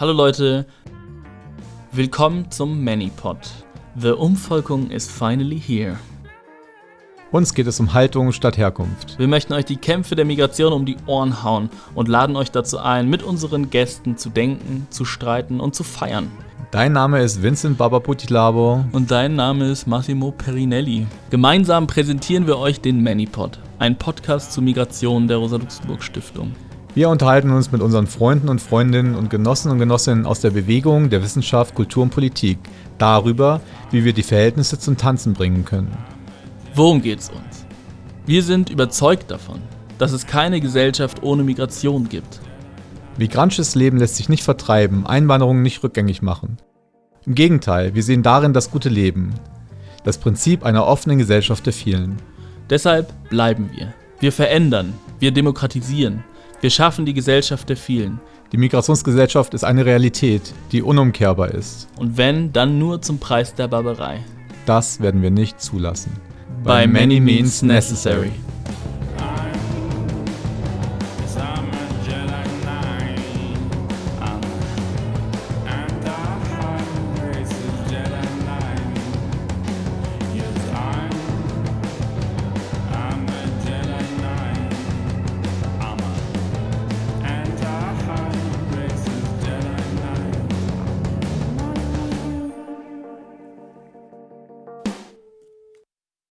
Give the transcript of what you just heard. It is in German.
Hallo Leute, willkommen zum Manipod. The Umvolkung is finally here. Uns geht es um Haltung statt Herkunft. Wir möchten euch die Kämpfe der Migration um die Ohren hauen und laden euch dazu ein, mit unseren Gästen zu denken, zu streiten und zu feiern. Dein Name ist Vincent Babaputilabo. Und dein Name ist Massimo Perinelli. Gemeinsam präsentieren wir euch den Manipod, ein Podcast zur Migration der Rosa-Luxemburg-Stiftung. Wir unterhalten uns mit unseren Freunden und Freundinnen und Genossen und Genossinnen aus der Bewegung, der Wissenschaft, Kultur und Politik darüber, wie wir die Verhältnisse zum Tanzen bringen können. Worum geht's uns? Wir sind überzeugt davon, dass es keine Gesellschaft ohne Migration gibt. Migrantisches Leben lässt sich nicht vertreiben, Einwanderung nicht rückgängig machen. Im Gegenteil, wir sehen darin das gute Leben, das Prinzip einer offenen Gesellschaft der vielen. Deshalb bleiben wir. Wir verändern, wir demokratisieren, wir schaffen die Gesellschaft der vielen. Die Migrationsgesellschaft ist eine Realität, die unumkehrbar ist. Und wenn, dann nur zum Preis der Barbarei. Das werden wir nicht zulassen. By many means necessary.